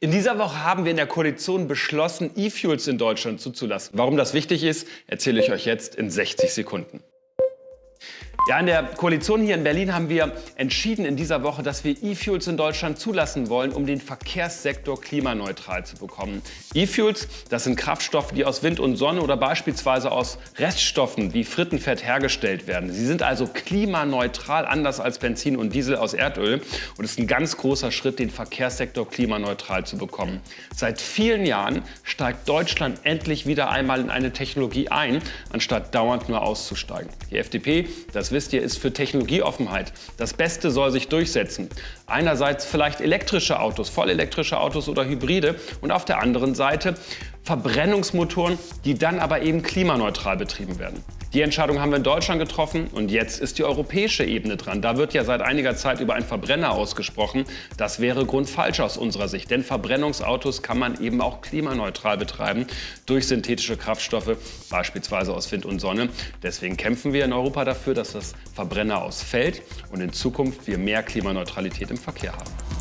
In dieser Woche haben wir in der Koalition beschlossen, E-Fuels in Deutschland zuzulassen. Warum das wichtig ist, erzähle ich euch jetzt in 60 Sekunden. Ja, in der Koalition hier in Berlin haben wir entschieden in dieser Woche, dass wir E-Fuels in Deutschland zulassen wollen, um den Verkehrssektor klimaneutral zu bekommen. E-Fuels, das sind Kraftstoffe, die aus Wind und Sonne oder beispielsweise aus Reststoffen wie Frittenfett hergestellt werden. Sie sind also klimaneutral, anders als Benzin und Diesel aus Erdöl. Und es ist ein ganz großer Schritt, den Verkehrssektor klimaneutral zu bekommen. Seit vielen Jahren steigt Deutschland endlich wieder einmal in eine Technologie ein, anstatt dauernd nur auszusteigen. Die FDP, das wisst ihr, ist für Technologieoffenheit. Das Beste soll sich durchsetzen. Einerseits vielleicht elektrische Autos, vollelektrische Autos oder Hybride und auf der anderen Seite Verbrennungsmotoren, die dann aber eben klimaneutral betrieben werden. Die Entscheidung haben wir in Deutschland getroffen und jetzt ist die europäische Ebene dran. Da wird ja seit einiger Zeit über einen Verbrenner ausgesprochen. Das wäre grundfalsch aus unserer Sicht, denn Verbrennungsautos kann man eben auch klimaneutral betreiben durch synthetische Kraftstoffe, beispielsweise aus Wind und Sonne. Deswegen kämpfen wir in Europa dafür, dass das Verbrenner ausfällt und in Zukunft wir mehr Klimaneutralität im Verkehr haben.